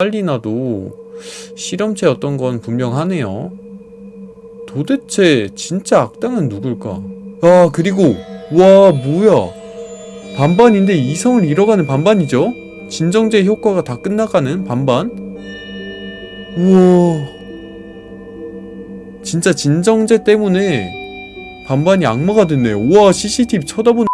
빨리 나도 실험체였던 건 분명하네요. 도대체 진짜 악당은 누굴까? 아 그리고 와 뭐야 반반인데 이성을 잃어가는 반반이죠? 진정제 효과가 다 끝나가는 반반? 우와 진짜 진정제 때문에 반반이 악마가 됐네요. 우와 CCTV 쳐다보는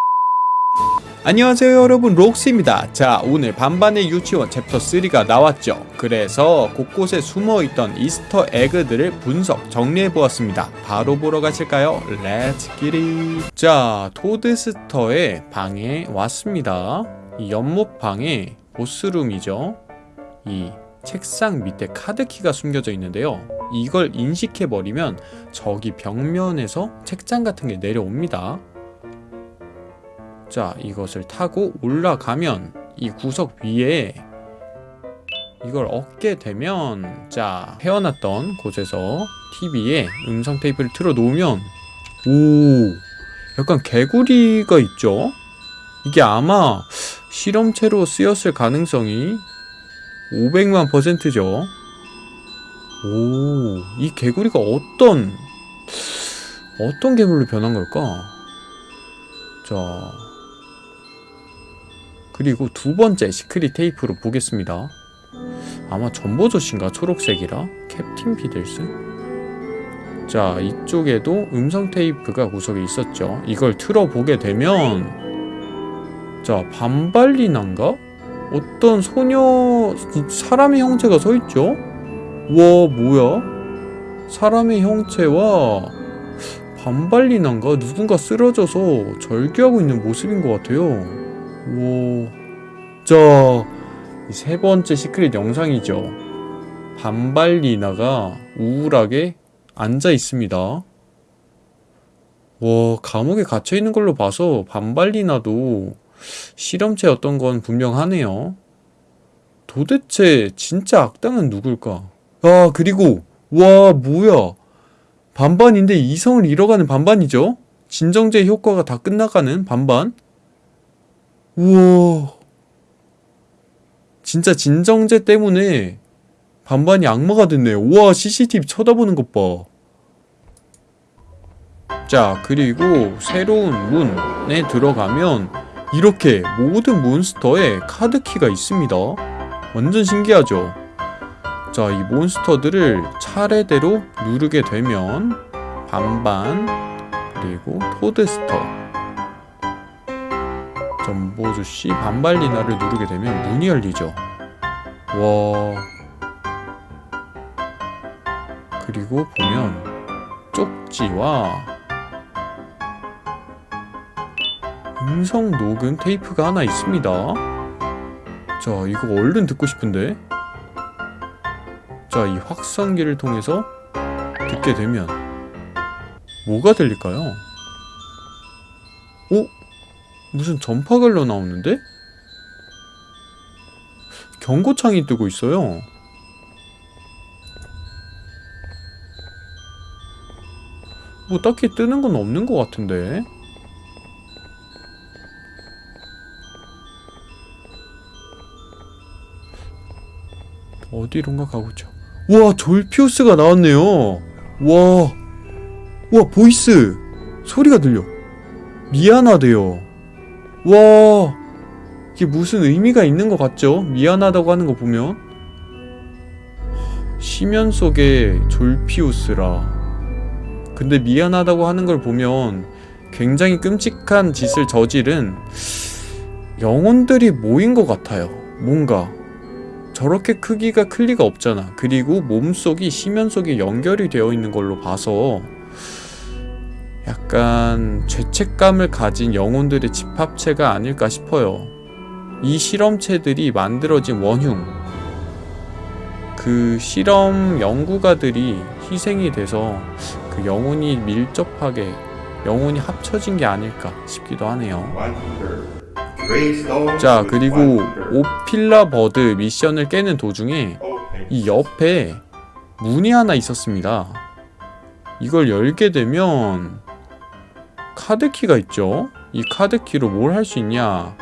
안녕하세요 여러분. 록스입니다. 자 오늘 반반의 유치원 챕터 3가 나왔죠. 그래서 곳곳에 숨어있던 Easter egg들을 분석 정리해보았습니다. 바로 보러 가실까요? Let's get it 자 토드스터의 방에 왔습니다. 이 연못방에 boss room이죠. 이 책상 밑에 카드키가 숨겨져 있는데요. 이걸 인식해버리면 저기 벽면에서 책장 같은 게 내려옵니다 자 이것을 타고 올라가면 이 구석 위에 이걸 얻게 되면 자 헤어났던 곳에서 TV에 음성 테이프를 틀어 놓으면 오 약간 개구리가 있죠? 이게 아마 실험체로 쓰였을 가능성이 500만 퍼센트죠. 오 이 개구리가 어떤 어떤 괴물로 변한 걸까? 자 그리고 두 번째 secret 테이프로 보겠습니다. 아마 전보조신가 초록색이라 캡틴 피들스? 자 이쪽에도 음성 테이프가 구석에 있었죠. 이걸 틀어보게 되면 자 반발리난가? 어떤 소녀 사람의 형체가 서있죠? 와 뭐야? 사람의 형체와 반발리난가? 누군가 쓰러져서 절규하고 있는 모습인 것 같아요. 오, 자, 세 번째 시크릿 영상이죠. 반발리나가 우울하게 앉아 있습니다. 와, 감옥에 갇혀 있는 걸로 봐서 반발리나도 실험체였던 건 분명하네요. 도대체 진짜 악당은 누굴까? 아, 그리고 와, 뭐야? 반반인데 이성을 잃어가는 반반이죠? 진정제 효과가 다 끝나가는 반반? 우와. 진짜 진정제 때문에 반반이 악마가 됐네요. 우와, CCTV 쳐다보는 것 봐. 자, 그리고 새로운 문에 들어가면 이렇게 모든 몬스터에 카드키가 있습니다. 완전 신기하죠? 자, 이 몬스터들을 차례대로 누르게 되면 반반, 그리고 토드스터, 전보주씨 반발리나를 누르게 되면 문이 열리죠. 와. 그리고 보면 쪽지와 음성 녹음 테이프가 하나 있습니다. 자 이거 얼른 듣고 싶은데? 자 이 확성기를 통해서 듣게 되면 뭐가 들릴까요? 오? 무슨 전파걸로 나오는데? 경고창이 뜨고 있어요. 뭐 딱히 뜨는 건 없는 것 같은데. 어디론가 가보죠. 와, 졸피우스가 나왔네요. 와, 와, voice. 소리가 들려. 미안하대요. 와 이게 무슨 의미가 있는 것 같죠? 미안하다고 하는 거 보면? 시면 속에 졸피우스라. 근데 미안하다고 하는 걸 보면 굉장히 끔찍한 짓을 저지른 영혼들이 모인 것 같아요. 뭔가. 저렇게 크기가 클 리가 없잖아. 그리고 몸속이 시면 속에 연결이 되어 있는 걸로 봐서 약간 죄책감을 가진 영혼들의 집합체가 아닐까 싶어요. 이 실험체들이 만들어진 원흉, 그 실험 연구가들이 희생이 돼서 그 영혼이 밀접하게 영혼이 합쳐진 게 아닐까 싶기도 하네요. 자, 그리고 오필라 버드 미션을 깨는 도중에 이 옆에 문이 하나 있었습니다. 이걸 열게 되면 카드키가 있죠? 이 카드키로 뭘 할 수 있냐?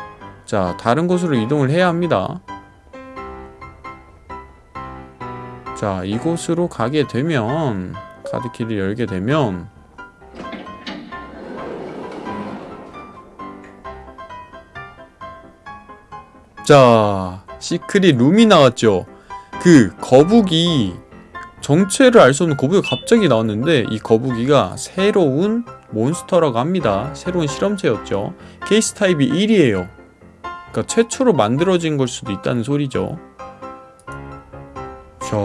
자 다른 곳으로 이동을 해야 합니다. 자 이곳으로 가게 되면 카드키를 열게 되면 자 시크릿 룸이 나왔죠? 그 거북이 정체를 알 수 없는 거북이가 갑자기 나왔는데 이 거북이가 새로운 monster라고 합니다. 새로운 실험체였죠. 케이스 타입이 1이에요. 그러니까 최초로 만들어진 걸 수도 있다는 소리죠. 자,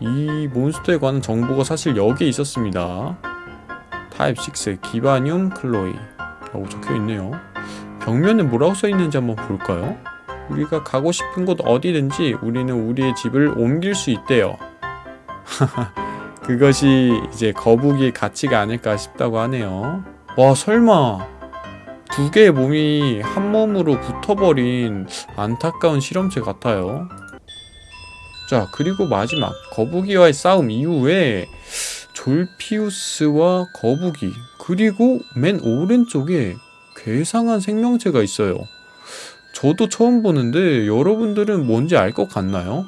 이 monster에 관한 정보가 사실 여기에 있었습니다. 타입 6 기바늄 클로이 라고 적혀있네요. 벽면에 뭐라고 써있는지 한번 볼까요? 우리가 가고 싶은 곳 어디든지 우리는 우리의 집을 옮길 수 있대요. 그것이 이제 거북이의 가치가 아닐까 싶다고 하네요. 와 설마 두 개의 몸이 한 몸으로 붙어버린 안타까운 실험체 같아요. 자 그리고 마지막 거북이와의 싸움 이후에 졸피우스와 거북이 그리고 맨 오른쪽에 괴상한 생명체가 있어요. 저도 처음 보는데 여러분들은 뭔지 알 것 같나요?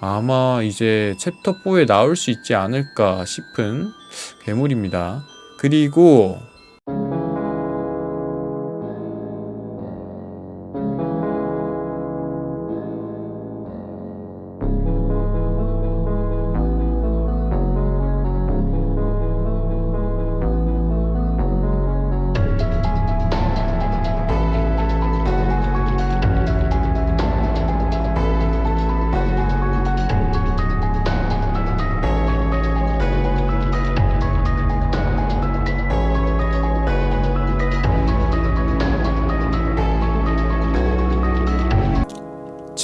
아마 이제 챕터 4에 나올 수 있지 않을까 싶은 괴물입니다. 그리고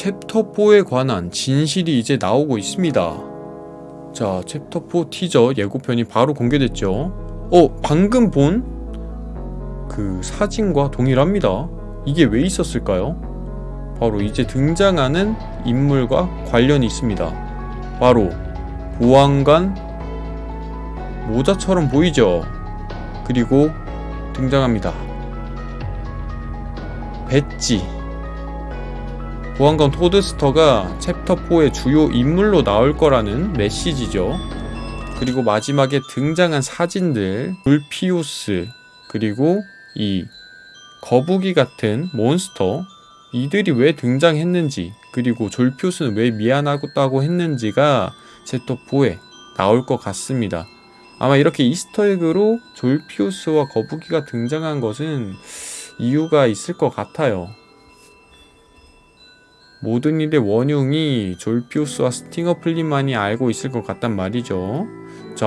챕터 4에 관한 진실이 이제 나오고 있습니다. 자, 챕터 4 티저 예고편이 바로 공개됐죠. 어, 방금 본 그 사진과 동일합니다. 이게 왜 있었을까요? 바로 이제 등장하는 인물과 관련이 있습니다. 바로 보안관 모자처럼 보이죠? 그리고 등장합니다. 배지 보안관 토드스터가 챕터 4의 주요 인물로 나올 거라는 메시지죠. 그리고 마지막에 등장한 사진들, 졸피우스, 그리고 이 거북이 같은 몬스터, 이들이 왜 등장했는지, 그리고 졸피우스는 왜 미안하다고 했는지가 챕터 4에 나올 것 같습니다. 아마 이렇게 Easter egg로 졸피우스와 거북이가 등장한 것은 이유가 있을 것 같아요. 모든 일의 원흉이 졸피우스와 스팅어 플린만이 알고 있을 것 같단 말이죠. 자,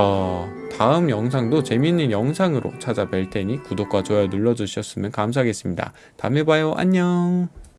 다음 영상도 재밌는 영상으로 찾아뵐 테니 구독과 좋아요 눌러주셨으면 감사하겠습니다. 다음에 봐요. 안녕.